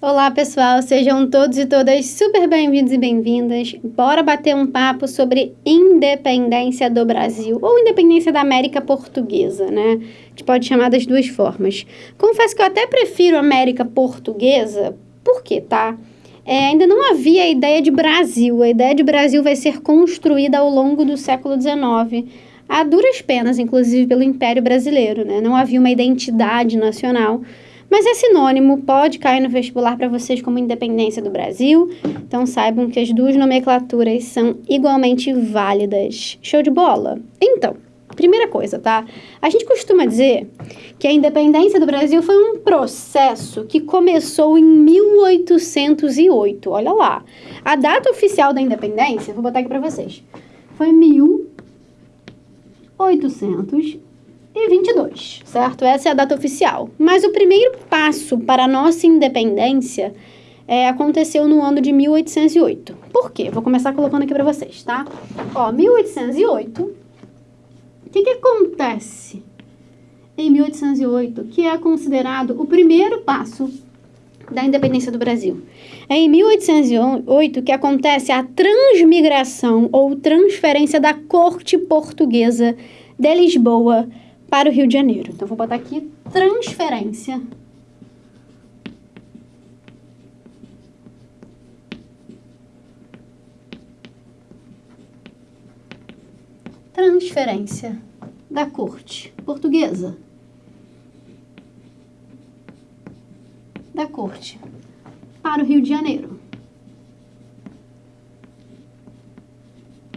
Olá, pessoal, sejam todos e todas super bem-vindos e bem-vindas. Bora bater um papo sobre independência do Brasil ou independência da América Portuguesa, né? A gente pode chamar das duas formas. Confesso que eu até prefiro América Portuguesa, por quê, tá? É, ainda não havia a ideia de Brasil. A ideia de Brasil vai ser construída ao longo do século XIX, a duras penas, inclusive pelo Império Brasileiro, né? Não havia uma identidade nacional mas é sinônimo, pode cair no vestibular para vocês como independência do Brasil. Então saibam que as duas nomenclaturas são igualmente válidas. Show de bola? Então, primeira coisa, tá? A gente costuma dizer que a independência do Brasil foi um processo que começou em 1808. Olha lá. A data oficial da independência, vou botar aqui para vocês. Foi 1800 2022, certo? Essa é a data oficial. Mas o primeiro passo para a nossa independência é, aconteceu no ano de 1808. Por quê? Vou começar colocando aqui para vocês, tá? Ó, 1808. O que, que acontece em 1808, que é considerado o primeiro passo da independência do Brasil? É em 1808 que acontece a transmigração ou transferência da corte portuguesa de Lisboa para o Rio de Janeiro. Então, vou botar aqui transferência. Transferência da corte portuguesa. Da corte para o Rio de Janeiro.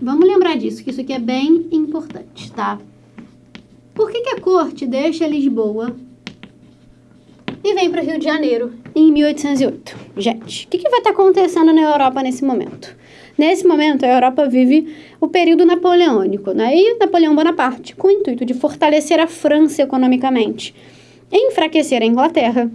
Vamos lembrar disso, que isso aqui é bem importante, tá? Por que, que a corte deixa Lisboa e vem para o Rio de Janeiro em 1808? Gente, o que, que vai estar tá acontecendo na Europa nesse momento? Nesse momento, a Europa vive o período napoleônico, né? E Napoleão Bonaparte, com o intuito de fortalecer a França economicamente e enfraquecer a Inglaterra,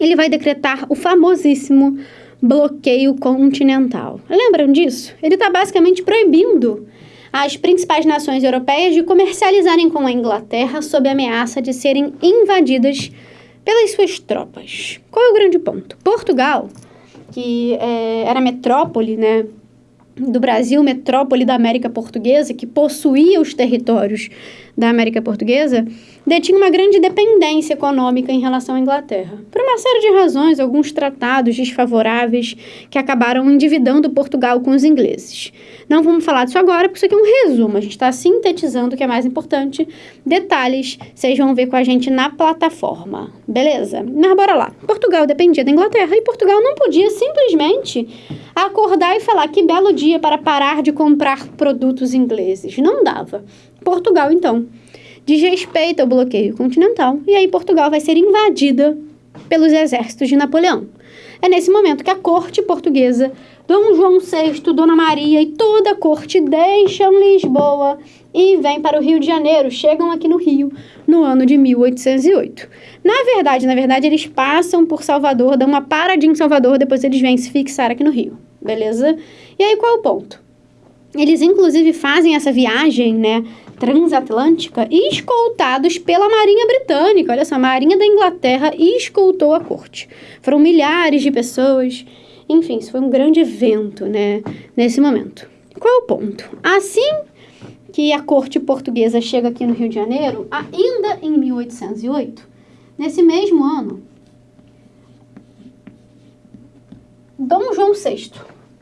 ele vai decretar o famosíssimo bloqueio continental. Lembram disso? Ele está basicamente proibindo as principais nações europeias de comercializarem com a Inglaterra sob ameaça de serem invadidas pelas suas tropas. Qual é o grande ponto? Portugal, que é, era metrópole, né, do Brasil, metrópole da América Portuguesa, que possuía os territórios da América Portuguesa, detinha uma grande dependência econômica em relação à Inglaterra. Por uma série de razões, alguns tratados desfavoráveis que acabaram endividando Portugal com os ingleses. Não vamos falar disso agora, porque isso aqui é um resumo, a gente está sintetizando o que é mais importante. Detalhes, vocês vão ver com a gente na plataforma, beleza? Mas bora lá. Portugal dependia da Inglaterra e Portugal não podia simplesmente acordar e falar que belo dia para parar de comprar produtos ingleses. Não dava. Portugal, então, desrespeita o bloqueio continental e aí Portugal vai ser invadida pelos exércitos de Napoleão. É nesse momento que a corte portuguesa, Dom João VI, Dona Maria e toda a corte deixam Lisboa e vêm para o Rio de Janeiro, chegam aqui no Rio no ano de 1808. Na verdade, na verdade, eles passam por Salvador, dão uma paradinha em Salvador, depois eles vêm se fixar aqui no Rio, beleza? E aí qual é o ponto? Eles inclusive fazem essa viagem, né, transatlântica escoltados pela Marinha Britânica. Olha só, a Marinha da Inglaterra escoltou a corte. Foram milhares de pessoas. Enfim, isso foi um grande evento, né, nesse momento. Qual é o ponto? Assim que a corte portuguesa chega aqui no Rio de Janeiro, ainda em 1808, nesse mesmo ano, Dom João VI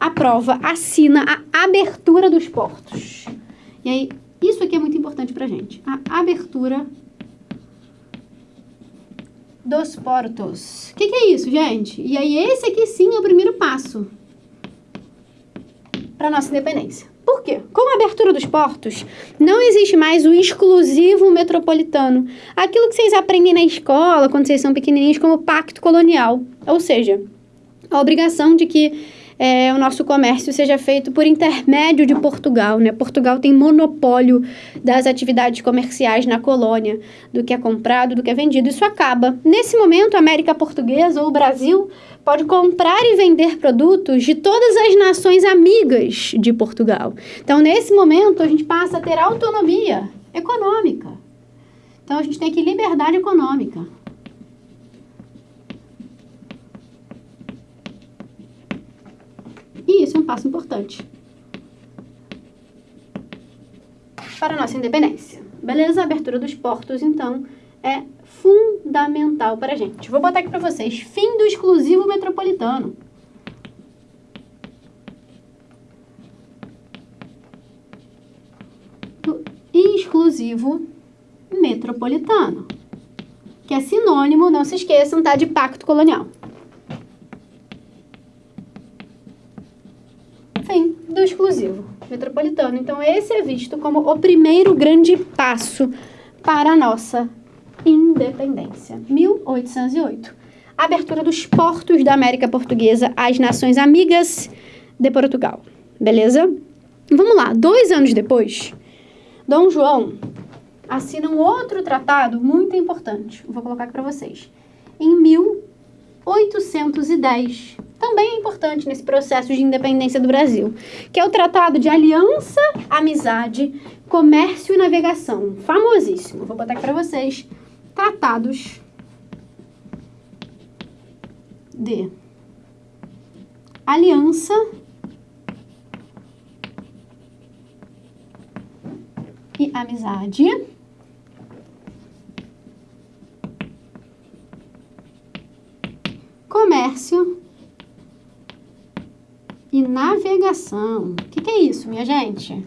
aprova, assina a abertura dos portos. E aí, isso aqui é muito importante para gente. A abertura dos portos. O que, que é isso, gente? E aí, esse aqui sim é o primeiro passo para nossa independência. Por quê? Com a abertura dos portos, não existe mais o exclusivo metropolitano. Aquilo que vocês aprendem na escola, quando vocês são pequenininhos, como pacto colonial. Ou seja, a obrigação de que é, o nosso comércio seja feito por intermédio de Portugal. Né? Portugal tem monopólio das atividades comerciais na colônia, do que é comprado, do que é vendido. Isso acaba. Nesse momento, a América Portuguesa ou o Brasil pode comprar e vender produtos de todas as nações amigas de Portugal. Então, nesse momento, a gente passa a ter autonomia econômica. Então, a gente tem aqui liberdade econômica. E isso é um passo importante para a nossa independência. Beleza? A abertura dos portos, então, é fundamental para a gente. Vou botar aqui para vocês. Fim do exclusivo metropolitano. Do exclusivo metropolitano. Que é sinônimo, não se esqueçam, tá? De pacto colonial. Fim do exclusivo metropolitano. Então, esse é visto como o primeiro grande passo para a nossa independência. 1808. Abertura dos portos da América Portuguesa às nações amigas de Portugal. Beleza? Vamos lá. Dois anos depois, Dom João assina um outro tratado muito importante. Vou colocar aqui para vocês. Em 1810 também é importante nesse processo de independência do Brasil, que é o Tratado de Aliança, Amizade, Comércio e Navegação, famosíssimo. Vou botar aqui para vocês. Tratados de Aliança e Amizade. Comércio e navegação. O que, que é isso, minha gente?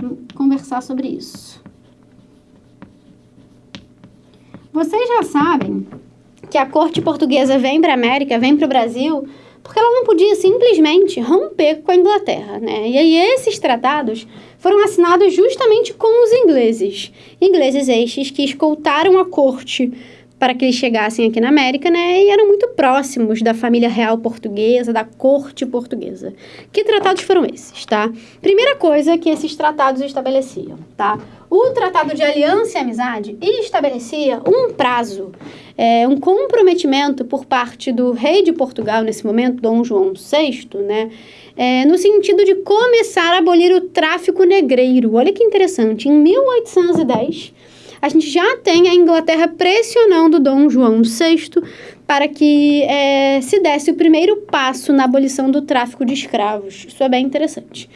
Vamos conversar sobre isso. Vocês já sabem que a corte portuguesa vem para a América, vem para o Brasil, porque ela não podia simplesmente romper com a Inglaterra, né? E aí esses tratados foram assinados justamente com os ingleses. Ingleses estes que escoltaram a corte para que eles chegassem aqui na América, né? E eram muito próximos da família real portuguesa, da corte portuguesa. Que tratados foram esses, tá? Primeira coisa que esses tratados estabeleciam, tá? O Tratado de Aliança e Amizade estabelecia um prazo, é, um comprometimento por parte do rei de Portugal, nesse momento, Dom João VI, né? É, no sentido de começar a abolir o tráfico negreiro. Olha que interessante, em 1810 a gente já tem a Inglaterra pressionando Dom João VI para que é, se desse o primeiro passo na abolição do tráfico de escravos. Isso é bem interessante.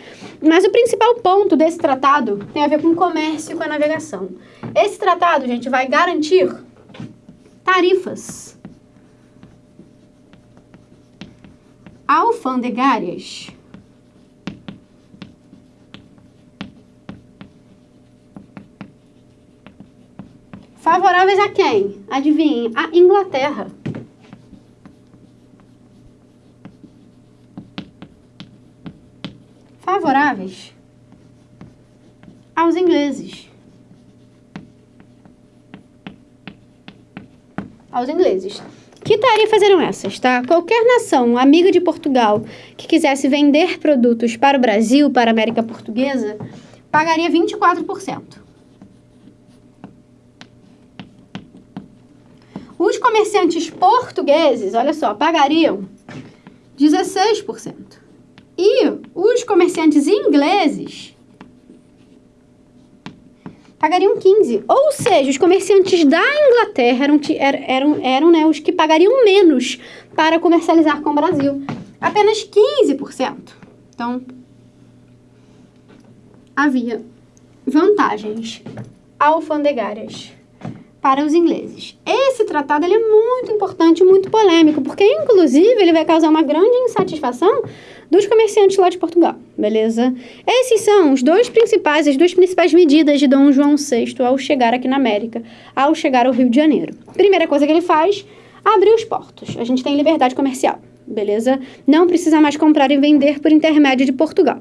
Mas o principal ponto desse tratado tem a ver com o comércio e com a navegação. Esse tratado, gente, vai garantir tarifas alfandegárias Favoráveis a quem? Adivinhem, a Inglaterra. Favoráveis aos ingleses. Aos ingleses. Que tarifas eram essas, tá? Qualquer nação amiga de Portugal que quisesse vender produtos para o Brasil, para a América Portuguesa, pagaria 24%. Os comerciantes portugueses, olha só, pagariam 16%. E os comerciantes ingleses pagariam 15%. Ou seja, os comerciantes da Inglaterra eram, eram, eram, eram né, os que pagariam menos para comercializar com o Brasil. Apenas 15%. Então, havia vantagens alfandegárias para os ingleses. Esse tratado é muito importante e muito polêmico, porque inclusive ele vai causar uma grande insatisfação dos comerciantes lá de Portugal, beleza? Esses são os dois principais, as duas principais medidas de Dom João VI ao chegar aqui na América, ao chegar ao Rio de Janeiro. Primeira coisa que ele faz, abrir os portos. A gente tem liberdade comercial, beleza? Não precisa mais comprar e vender por intermédio de Portugal.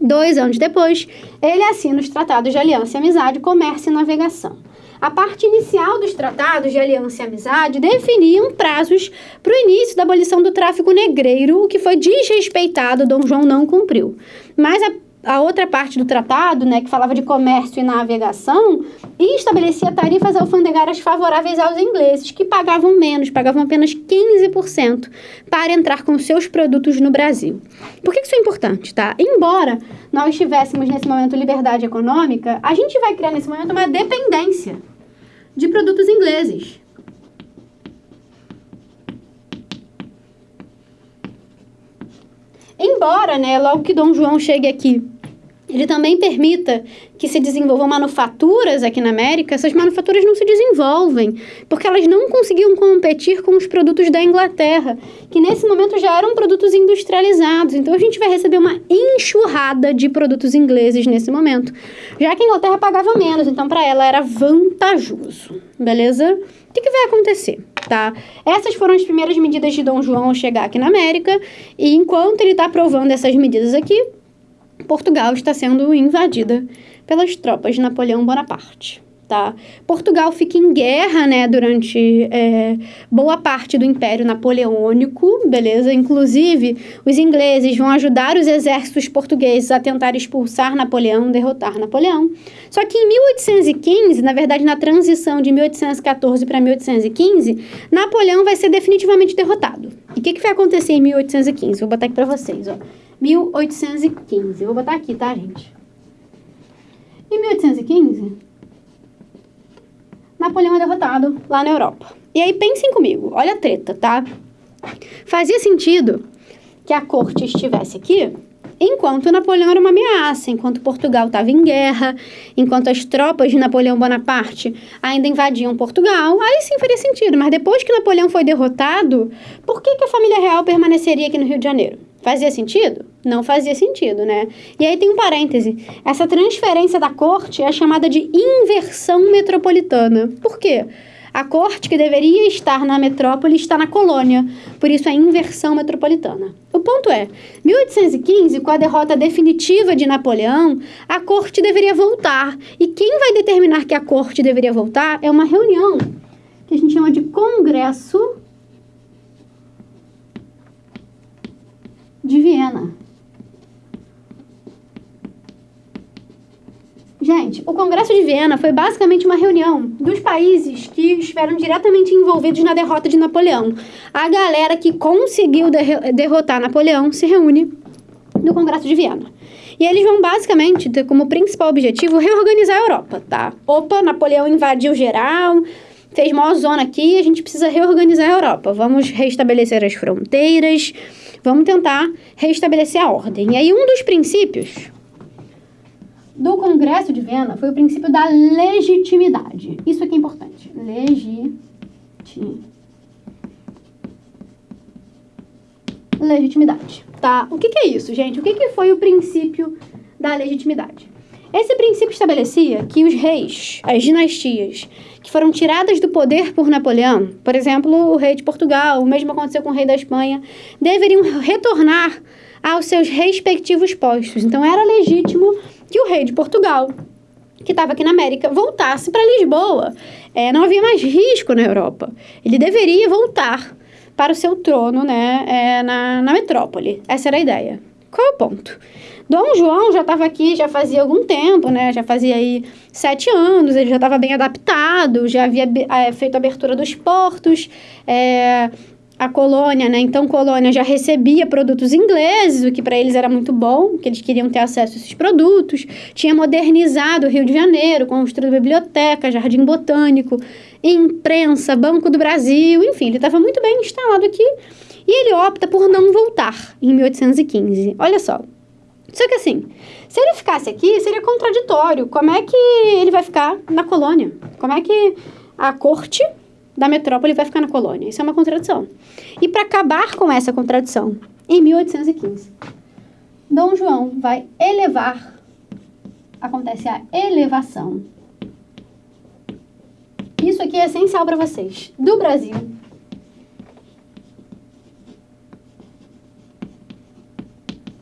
Dois anos depois, ele assina os tratados de aliança e amizade, comércio e navegação. A parte inicial dos tratados de aliança e amizade definiam prazos para o início da abolição do tráfico negreiro, o que foi desrespeitado, Dom João não cumpriu. Mas a a outra parte do tratado, né, que falava de comércio e navegação, e estabelecia tarifas alfandegárias favoráveis aos ingleses, que pagavam menos, pagavam apenas 15% para entrar com seus produtos no Brasil. Por que isso é importante, tá? Embora nós tivéssemos nesse momento liberdade econômica, a gente vai criar nesse momento uma dependência de produtos ingleses. Embora, né, logo que Dom João chegue aqui ele também permita que se desenvolvam manufaturas aqui na América, essas manufaturas não se desenvolvem, porque elas não conseguiam competir com os produtos da Inglaterra, que nesse momento já eram produtos industrializados. Então a gente vai receber uma enxurrada de produtos ingleses nesse momento, já que a Inglaterra pagava menos, então para ela era vantajoso, beleza? O que, que vai acontecer? Tá? Essas foram as primeiras medidas de Dom João chegar aqui na América, e enquanto ele está aprovando essas medidas aqui, Portugal está sendo invadida pelas tropas de Napoleão Bonaparte. Tá? Portugal fica em guerra, né, durante é, boa parte do Império Napoleônico, beleza? Inclusive, os ingleses vão ajudar os exércitos portugueses a tentar expulsar Napoleão, derrotar Napoleão. Só que em 1815, na verdade, na transição de 1814 para 1815, Napoleão vai ser definitivamente derrotado. E o que, que vai acontecer em 1815? Vou botar aqui para vocês, ó. 1815. Eu vou botar aqui, tá, gente? Em 1815, Napoleão é derrotado lá na Europa. E aí pensem comigo, olha a treta, tá? Fazia sentido que a corte estivesse aqui enquanto Napoleão era uma ameaça, enquanto Portugal estava em guerra, enquanto as tropas de Napoleão Bonaparte ainda invadiam Portugal, aí sim faria sentido. Mas depois que Napoleão foi derrotado, por que, que a família real permaneceria aqui no Rio de Janeiro? Fazia sentido? Não fazia sentido, né? E aí tem um parêntese. Essa transferência da corte é chamada de inversão metropolitana. Por quê? A corte que deveria estar na metrópole está na colônia, por isso é inversão metropolitana. O ponto é, 1815, com a derrota definitiva de Napoleão, a corte deveria voltar. E quem vai determinar que a corte deveria voltar é uma reunião que a gente chama de Congresso de Viena. Gente, o Congresso de Viena foi basicamente uma reunião dos países que estiveram diretamente envolvidos na derrota de Napoleão. A galera que conseguiu derrotar Napoleão se reúne no Congresso de Viena. E eles vão basicamente ter como principal objetivo reorganizar a Europa, tá? Opa, Napoleão invadiu geral, fez maior zona aqui, a gente precisa reorganizar a Europa. Vamos restabelecer as fronteiras, Vamos tentar restabelecer a ordem. E aí, um dos princípios do Congresso de Viena foi o princípio da legitimidade. Isso aqui é importante. Legitimidade. Legitimidade. Tá? O que, que é isso, gente? O que, que foi o princípio da legitimidade? Esse princípio estabelecia que os reis, as dinastias, que foram tiradas do poder por Napoleão, por exemplo, o rei de Portugal, o mesmo aconteceu com o rei da Espanha, deveriam retornar aos seus respectivos postos. Então era legítimo que o rei de Portugal, que estava aqui na América, voltasse para Lisboa. É, não havia mais risco na Europa. Ele deveria voltar para o seu trono né, é, na, na metrópole. Essa era a ideia. Qual é o ponto? Dom João já estava aqui já fazia algum tempo, né? Já fazia aí sete anos, ele já estava bem adaptado, já havia é, feito a abertura dos portos, é, a colônia, né? Então, colônia já recebia produtos ingleses, o que para eles era muito bom, que eles queriam ter acesso a esses produtos. Tinha modernizado o Rio de Janeiro, construído biblioteca, jardim botânico, imprensa, Banco do Brasil, enfim, ele estava muito bem instalado aqui. E ele opta por não voltar em 1815. Olha só, só que assim, se ele ficasse aqui, seria contraditório. Como é que ele vai ficar na colônia? Como é que a corte da metrópole vai ficar na colônia? Isso é uma contradição. E para acabar com essa contradição, em 1815, Dom João vai elevar, acontece a elevação. Isso aqui é essencial para vocês. Do Brasil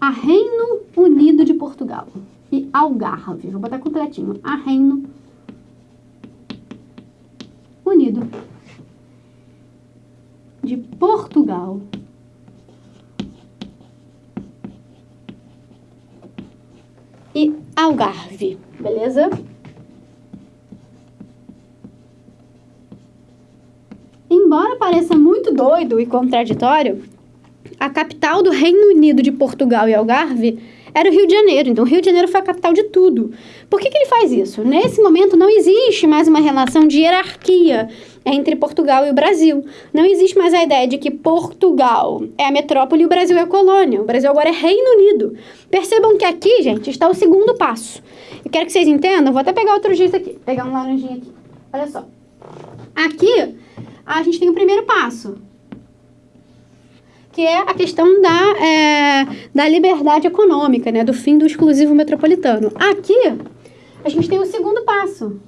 a Reino Unido de Portugal e Algarve. Vou botar completinho. A Reino Unido de Portugal. E Algarve, beleza? Embora pareça muito doido e contraditório, a capital do Reino Unido de Portugal e Algarve era o Rio de Janeiro. Então, o Rio de Janeiro foi a capital de tudo. Por que, que ele faz isso? Nesse momento, não existe mais uma relação de hierarquia entre Portugal e o Brasil. Não existe mais a ideia de que Portugal é a metrópole e o Brasil é a colônia. O Brasil agora é Reino Unido. Percebam que aqui, gente, está o segundo passo. Eu quero que vocês entendam, vou até pegar outro giz aqui, pegar um laranjinho aqui. Olha só. Aqui, a gente tem o primeiro passo, que é a questão da, é, da liberdade econômica, né? Do fim do exclusivo metropolitano. Aqui, a gente tem o segundo passo,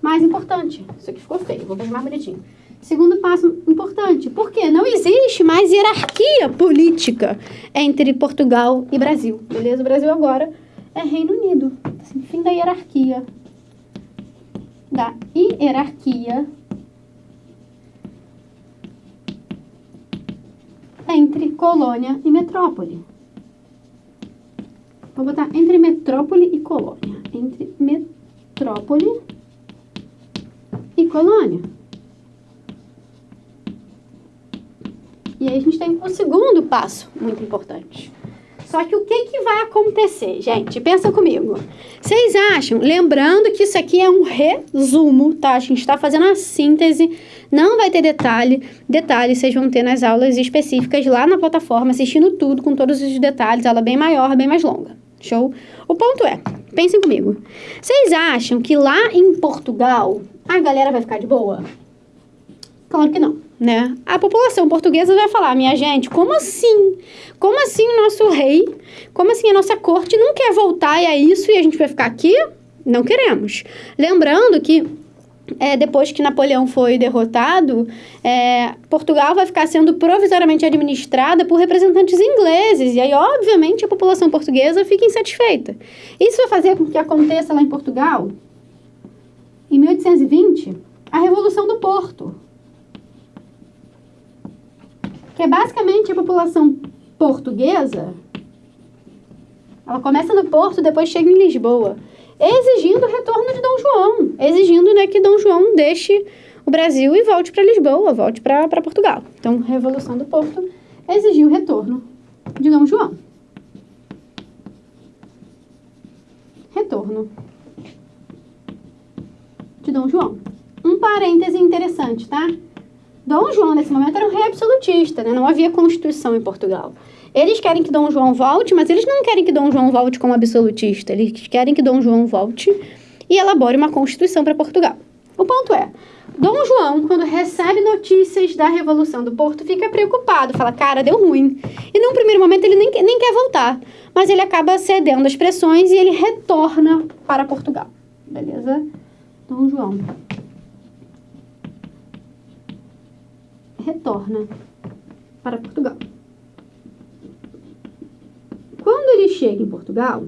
mais importante. Isso aqui ficou feio, vou fazer mais bonitinho. Segundo passo importante, porque não existe mais hierarquia política entre Portugal e Brasil, beleza? O Brasil agora é Reino Unido. Assim, fim da hierarquia. Da hierarquia entre colônia e metrópole. Vou botar entre metrópole e colônia. Entre metrópole e colônia. E aí a gente tem o segundo passo, muito importante. Só que o que, que vai acontecer, gente? Pensa comigo. Vocês acham, lembrando que isso aqui é um resumo, tá? A gente está fazendo a síntese, não vai ter detalhe. Detalhes vocês vão ter nas aulas específicas lá na plataforma, assistindo tudo, com todos os detalhes, aula bem maior, bem mais longa. Show? O ponto é, pensem comigo. Vocês acham que lá em Portugal a galera vai ficar de boa? Claro que não, né? A população portuguesa vai falar, minha gente, como assim? Como assim o nosso rei, como assim a nossa corte não quer voltar e é isso e a gente vai ficar aqui? Não queremos. Lembrando que é, depois que Napoleão foi derrotado, é, Portugal vai ficar sendo provisoriamente administrada por representantes ingleses. E aí, obviamente, a população portuguesa fica insatisfeita. Isso vai fazer com que aconteça lá em Portugal, em 1820, a Revolução do Porto. Que é basicamente a população portuguesa. Ela começa no Porto, depois chega em Lisboa exigindo o retorno de Dom João, exigindo né, que Dom João deixe o Brasil e volte para Lisboa, volte para Portugal. Então, Revolução do Porto exigiu o retorno de Dom João. Retorno de Dom João. Um parêntese interessante, tá? Dom João, nesse momento, era um rei absolutista, né? Não havia constituição em Portugal. Eles querem que Dom João volte, mas eles não querem que Dom João volte como absolutista. Eles querem que Dom João volte e elabore uma constituição para Portugal. O ponto é, Dom João, quando recebe notícias da Revolução do Porto, fica preocupado, fala, cara, deu ruim. E num primeiro momento ele nem, nem quer voltar, mas ele acaba cedendo às pressões e ele retorna para Portugal. Beleza? Dom João. Retorna para Portugal. Quando ele chega em Portugal,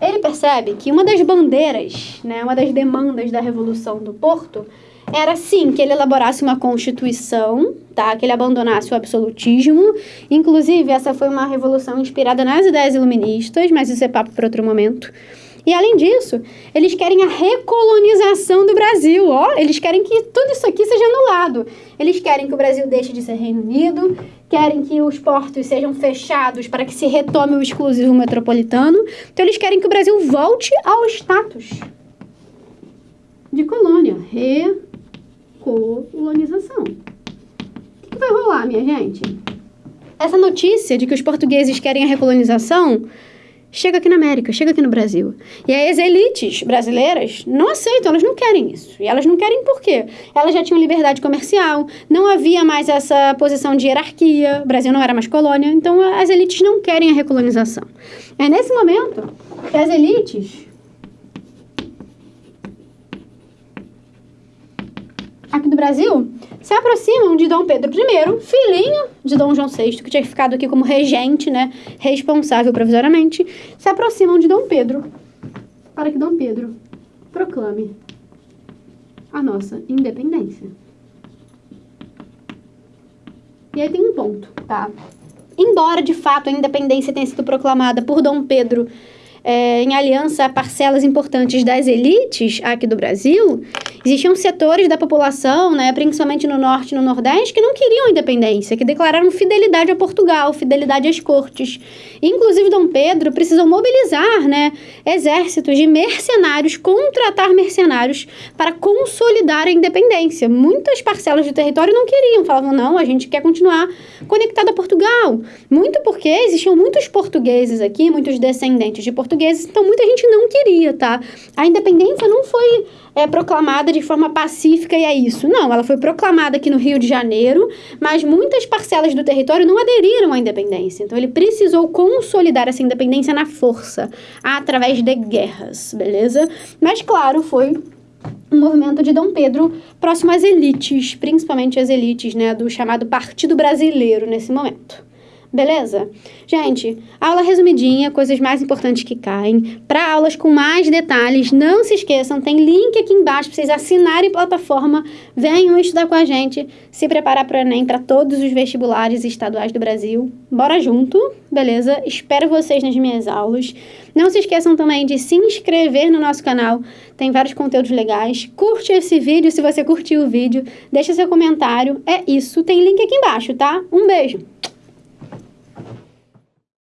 ele percebe que uma das bandeiras, né, uma das demandas da Revolução do Porto era sim que ele elaborasse uma constituição, tá? Que ele abandonasse o absolutismo. Inclusive, essa foi uma revolução inspirada nas ideias iluministas, mas isso é papo para outro momento. E além disso, eles querem a recolonização do Brasil, ó. Eles querem que tudo isso aqui seja anulado. Eles querem que o Brasil deixe de ser Reino Unido, querem que os portos sejam fechados para que se retome o exclusivo metropolitano. Então, eles querem que o Brasil volte ao status de colônia. Recolonização. O que, vai rolar, minha gente? Essa notícia de que os portugueses querem a recolonização chega aqui na América, chega aqui no Brasil. E aí as elites brasileiras não aceitam, elas não querem isso. E elas não querem por quê? Elas já tinham liberdade comercial, não havia mais essa posição de hierarquia, o Brasil não era mais colônia, então as elites não querem a recolonização. É nesse momento que as elites do Brasil se aproximam de Dom Pedro I, filhinho de Dom João VI, que tinha ficado aqui como regente, né, responsável provisoriamente, se aproximam de Dom Pedro para que Dom Pedro proclame a nossa independência. E aí tem um ponto, tá? Embora de fato a independência tenha sido proclamada por Dom Pedro é, em aliança a parcelas importantes das elites aqui do Brasil, existiam setores da população, né, principalmente no norte e no nordeste, que não queriam independência, que declararam fidelidade a Portugal, fidelidade às cortes. Inclusive, Dom Pedro precisou mobilizar né, exércitos de mercenários, contratar mercenários para consolidar a independência. Muitas parcelas do território não queriam, falavam, não, a gente quer continuar conectado a Portugal. Muito porque existiam muitos portugueses aqui, muitos descendentes de portugueses portugueses, então muita gente não queria, tá? A independência não foi é, proclamada de forma pacífica e é isso. Não, ela foi proclamada aqui no Rio de Janeiro, mas muitas parcelas do território não aderiram à independência. Então ele precisou consolidar essa independência na força, através de guerras, beleza? Mas claro, foi um movimento de Dom Pedro próximo às elites, principalmente as elites, né, do chamado Partido Brasileiro nesse momento. Beleza? Gente, aula resumidinha, coisas mais importantes que caem. Para aulas com mais detalhes, não se esqueçam, tem link aqui embaixo para vocês assinarem plataforma. Venham estudar com a gente, se preparar para o Enem para todos os vestibulares estaduais do Brasil. Bora junto, beleza? Espero vocês nas minhas aulas. Não se esqueçam também de se inscrever no nosso canal, tem vários conteúdos legais. Curte esse vídeo se você curtiu o vídeo, deixa seu comentário. É isso, tem link aqui embaixo, tá? Um beijo!